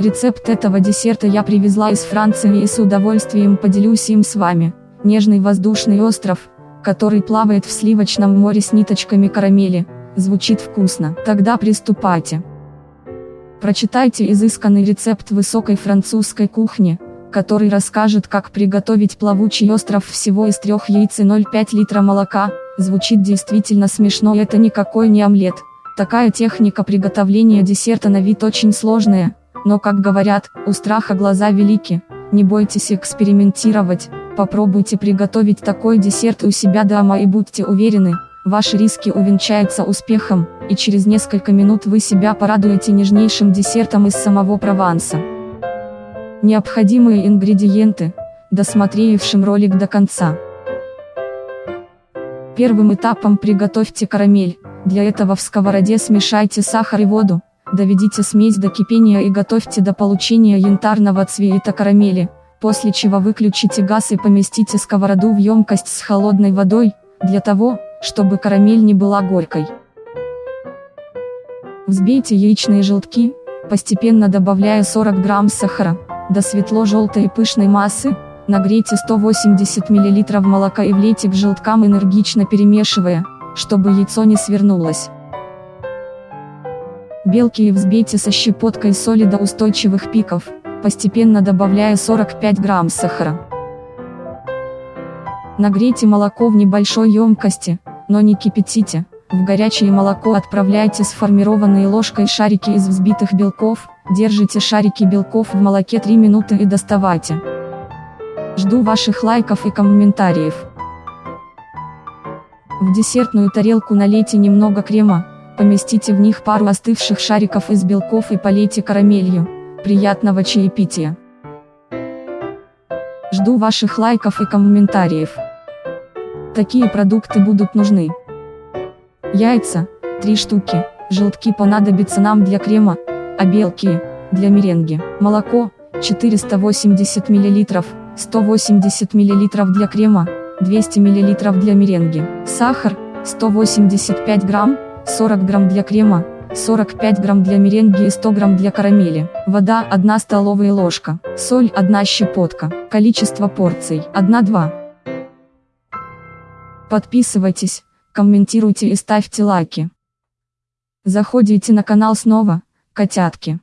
Рецепт этого десерта я привезла из Франции и с удовольствием поделюсь им с вами. Нежный воздушный остров, который плавает в сливочном море с ниточками карамели, звучит вкусно. Тогда приступайте. Прочитайте изысканный рецепт высокой французской кухни, который расскажет как приготовить плавучий остров всего из трех яиц и 0,5 литра молока, звучит действительно смешно это никакой не омлет. Такая техника приготовления десерта на вид очень сложная, но как говорят, у страха глаза велики, не бойтесь экспериментировать, попробуйте приготовить такой десерт у себя дома и будьте уверены, ваши риски увенчаются успехом, и через несколько минут вы себя порадуете нежнейшим десертом из самого Прованса. Необходимые ингредиенты, досмотревшим ролик до конца. Первым этапом приготовьте карамель, для этого в сковороде смешайте сахар и воду, доведите смесь до кипения и готовьте до получения янтарного цвета карамели, после чего выключите газ и поместите сковороду в емкость с холодной водой, для того, чтобы карамель не была горькой. Взбейте яичные желтки, постепенно добавляя 40 грамм сахара, до светло-желтой и пышной массы, нагрейте 180 мл молока и влейте к желткам энергично перемешивая, чтобы яйцо не свернулось. Белки и взбейте со щепоткой соли до устойчивых пиков, постепенно добавляя 45 грамм сахара. Нагрейте молоко в небольшой емкости, но не кипятите. В горячее молоко отправляйте сформированные ложкой шарики из взбитых белков, держите шарики белков в молоке 3 минуты и доставайте. Жду ваших лайков и комментариев. В десертную тарелку налейте немного крема, поместите в них пару остывших шариков из белков и полейте карамелью. Приятного чаепития! Жду ваших лайков и комментариев. Такие продукты будут нужны. Яйца, 3 штуки, желтки понадобятся нам для крема, а белки, для меренги. Молоко, 480 мл, 180 мл для крема, 200 мл для меренги. Сахар, 185 грамм, 40 грамм для крема, 45 грамм для меренги и 100 грамм для карамели. Вода 1 столовая ложка. Соль 1 щепотка. Количество порций 1-2. Подписывайтесь, комментируйте и ставьте лайки. Заходите на канал снова, котятки.